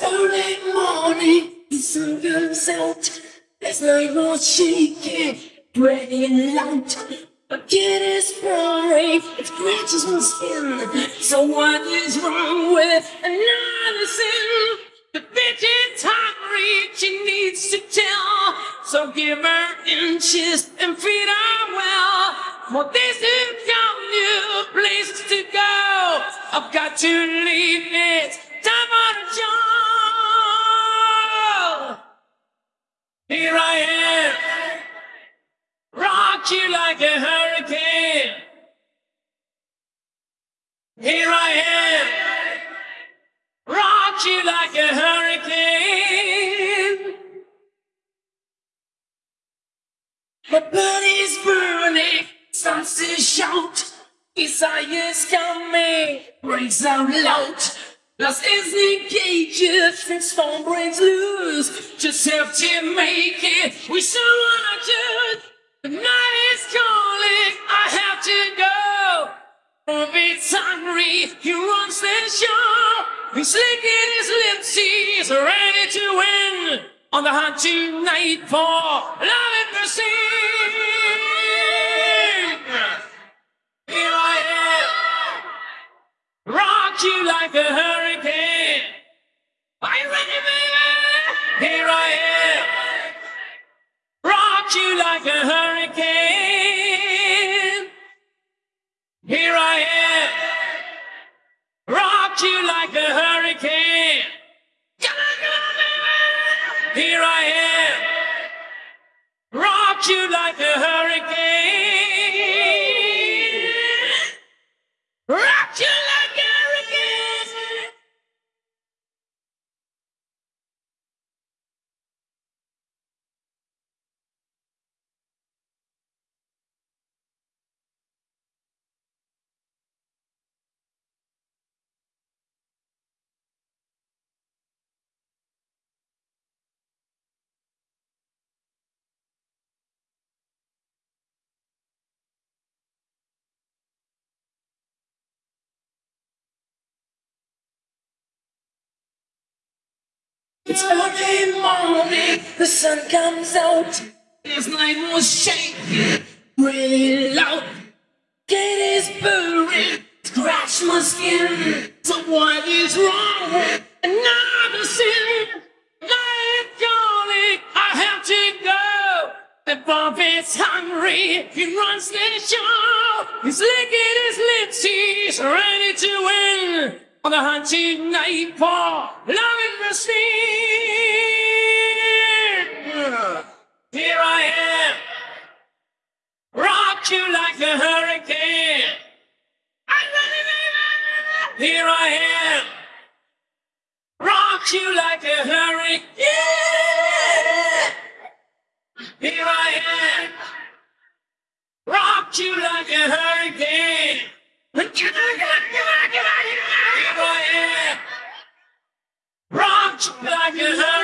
Early morning, sun comes out. There's no more shaking, breaking light. A kid is pouring, it scratches my skin. So what is wrong with another sin? The bitch is hungry, she needs to tell. So give her inches and feed her well. For this is your new place to go. I've got to leave it. A hurricane. Here I am. Rock you like a hurricane. My body's burning, starts to shout. Desire's coming, breaks out loud. Lost is engages, and storm breaks loose. Just have to make it. We so wanna do. The night is calling, I have to go. It's hungry, he runs the show. He's licking his lips, he's ready to win. On the hunt tonight for love and mercy. Here I am, rock you like a hurricane. Rock you like a hurricane. Here I am, rock you like a hurricane. It's early morning, the sun comes out. This night was shaking, really loud. Gate is burning, scratch my skin. So what is wrong with another sin? I'm calling, I have to go. The Bob is hungry, he runs the show. He's licking his lips, he's ready to win. On the hunt tonight for love mercy. Here I am, rock you like a hurricane. Here I am, rock you like a hurricane. Here I am, rock you like a hurricane. Back it up.